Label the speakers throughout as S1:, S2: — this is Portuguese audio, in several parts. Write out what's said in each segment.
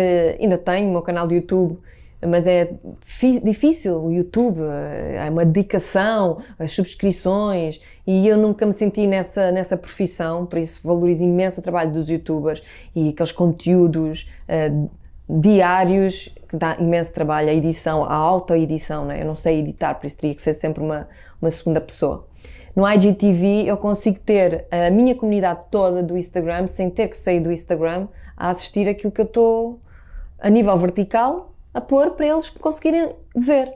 S1: Uh, ainda tenho o meu canal de YouTube, mas é difícil o YouTube, é uma dedicação, as subscrições, e eu nunca me senti nessa, nessa profissão, por isso valorizo imenso o trabalho dos youtubers e aqueles conteúdos uh, diários que dá imenso trabalho, a edição, a auto-edição, né? eu não sei editar, por isso teria que ser sempre uma, uma segunda pessoa. No IGTV eu consigo ter a minha comunidade toda do Instagram, sem ter que sair do Instagram, a assistir aquilo que eu estou a nível vertical a pôr para eles conseguirem ver.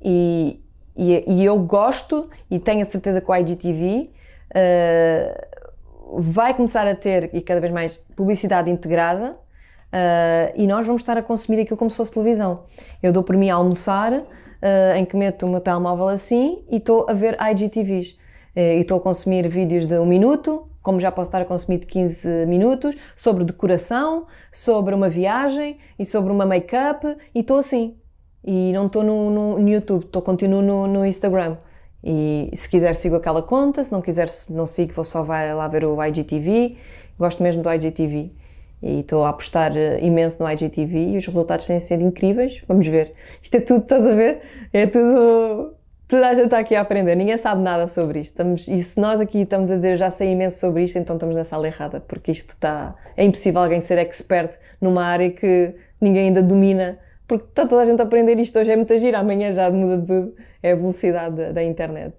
S1: E, e, e eu gosto e tenho a certeza que o IGTV uh, vai começar a ter e cada vez mais publicidade integrada Uh, e nós vamos estar a consumir aquilo como se fosse televisão. Eu dou por mim a almoçar, uh, em que meto o meu telemóvel assim e estou a ver IGTVs. E estou a consumir vídeos de um minuto, como já posso estar a consumir de 15 minutos, sobre decoração, sobre uma viagem e sobre uma make-up, e estou assim. E não estou no, no, no, YouTube, estou continuo no, no Instagram. E se quiser sigo aquela conta, se não quiser não sigo, vou só vai lá ver o IGTV. Gosto mesmo do IGTV e estou a apostar eh, imenso no IGTV e os resultados têm sido incríveis. Vamos ver. Isto é tudo, estás a ver? É tudo. Toda a gente está aqui a aprender, ninguém sabe nada sobre isto. Estamos, e se nós aqui estamos a dizer já sei imenso sobre isto, então estamos na sala errada, porque isto está. É impossível alguém ser expert numa área que ninguém ainda domina, porque está toda a gente a aprender isto. Hoje é muita gira, amanhã já muda tudo. É a velocidade da, da internet.